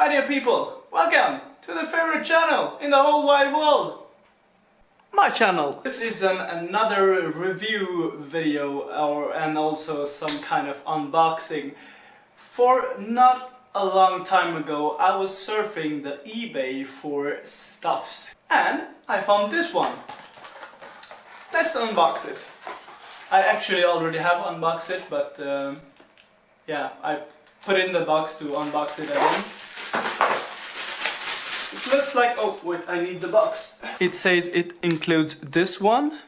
Hi dear people, welcome to the favorite channel in the whole wide world. My channel. This is an, another review video or and also some kind of unboxing. For not a long time ago I was surfing the eBay for stuffs and I found this one. Let's unbox it. I actually already have unboxed it but um, yeah I put it in the box to unbox it again. It looks like, oh wait, I need the box. It says it includes this one.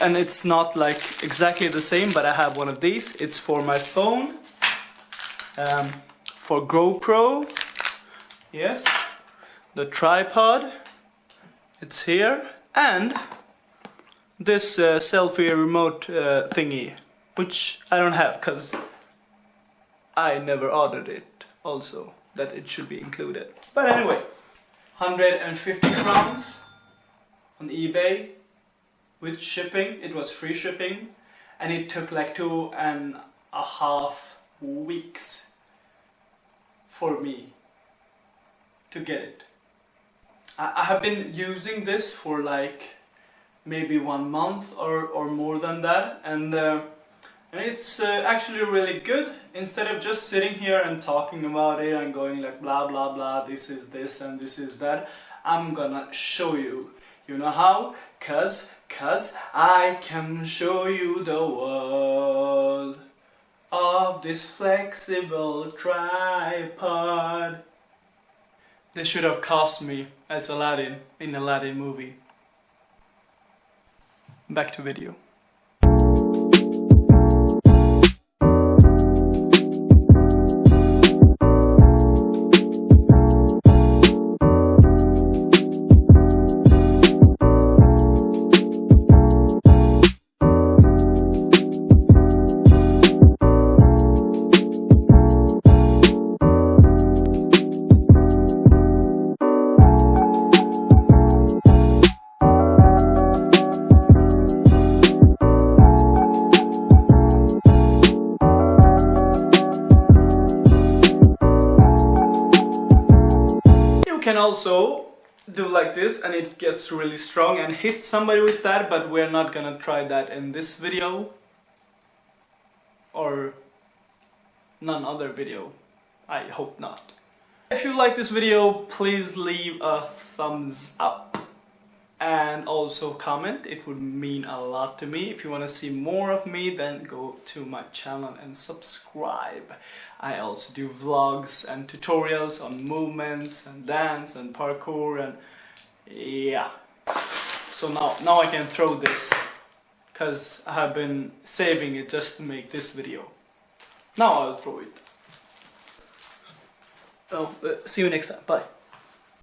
And it's not like exactly the same, but I have one of these. It's for my phone. Um, for GoPro. Yes. The tripod. It's here. And this uh, selfie remote uh, thingy. Which I don't have, because I never ordered it also that it should be included. But anyway, 150 crowns on eBay with shipping. It was free shipping and it took like two and a half weeks for me to get it. I, I have been using this for like maybe one month or, or more than that and uh, and it's uh, actually really good. Instead of just sitting here and talking about it and going like blah blah blah this is this and this is that I'm gonna show you. You know how? Cuz cuz I can show you the world of this flexible tripod. This should have cost me as Aladdin in Aladdin movie. Back to video can also do like this and it gets really strong and hit somebody with that but we're not gonna try that in this video. Or none other video. I hope not. If you like this video please leave a thumbs up and also comment. It would mean a lot to me. If you want to see more of me then go to my channel and subscribe. I also do vlogs and tutorials on movements and dance and parkour and yeah. So now now I can throw this because I have been saving it just to make this video. Now I'll throw it. Oh uh, see you next time. Bye